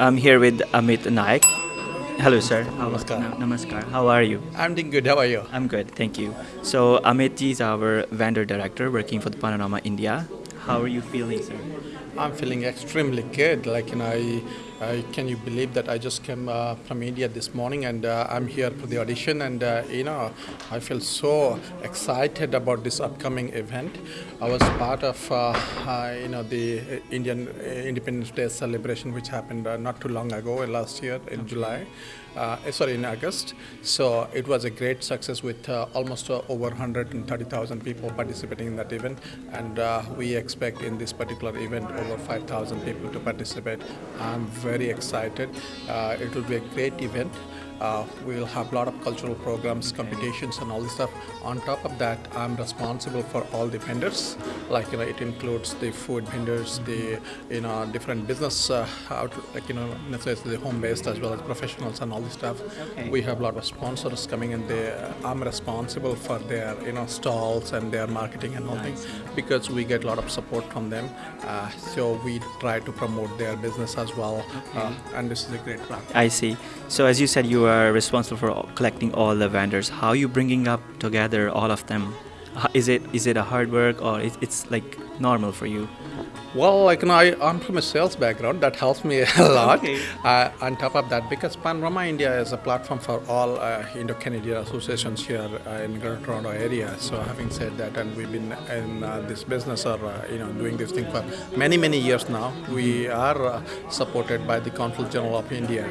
I'm here with Amit Naik. Hello, sir. How- Namaskar. Na- Namaskar. How are you? I'm doing good. How are you? I'm good, thank you. So Amit is our vendor director working for the Panorama India. How are you feeling, sir? I'm feeling extremely good. Like, you know, I, I can you believe that I just came uh, from India this morning and uh, I'm here for the audition and, uh, you know, I feel so excited about this upcoming event. I was part of, uh, uh, you know, the Indian Independence Day celebration which happened uh, not too long ago, uh, last year in July. Uh, sorry, in August. So it was a great success with uh, almost uh, over 130,000 people participating in that event, and uh, we expect in this particular event over 5,000 people to participate. I'm very excited. Uh, it will be a great event. Uh, we will have a lot of cultural programs, competitions, and all this stuff. On top of that, I'm responsible for all the vendors. Like you know, it includes the food vendors, the you know different business uh, out, like you know necessarily the home-based as well as professionals and all this stuff. Okay. We have a lot of sponsors coming in there. I'm responsible for their you know stalls and their marketing and all things because we get a lot of support from them. Uh, so we try to promote their business as well. Uh, and this is a great platform. I see. So as you said, you are responsible for collecting all the vendors. How are you bringing up together all of them? Is it is it a hard work or it, it's like normal for you? Well, like you know, I, I'm from a sales background. That helps me a lot. Okay. Uh, on top of that, because Panorama India is a platform for all uh, Indo-Canadian associations here uh, in Greater Toronto area. So, having said that, and we've been in uh, this business or uh, you know doing this thing for many many years now. We are uh, supported by the Consul General of India.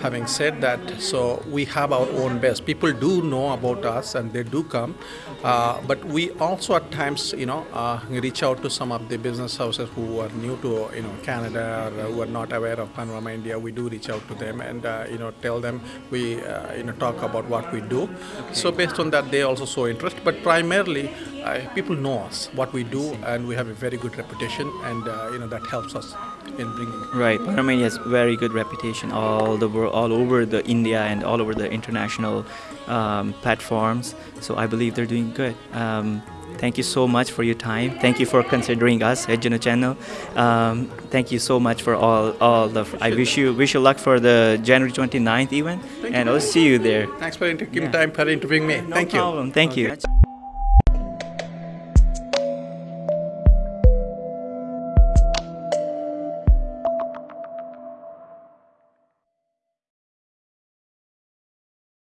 Having said that, so we have our own base. People do know about us and they do come, uh, but we also at times you know uh, reach out to some of the business houses who are new to you know Canada or who are not aware of Panorama India. We do reach out to them and uh, you know tell them we uh, you know talk about what we do. So based on that, they also show interest. But primarily, uh, people know us, what we do, and we have a very good reputation, and uh, you know that helps us in bringing. Right, Panorama India has very good reputation all the world, all over the India and all over the international um, platforms. So I believe they're doing good. Um, thank you so much for your time. Thank you for considering us at Juno Channel. Um, thank you so much for all all the. I wish you wish you luck for the January 29th event, Thank and I'll see you there. Thanks for giving Yeah. time for interviewing me. No Thank you. problem. Thank you.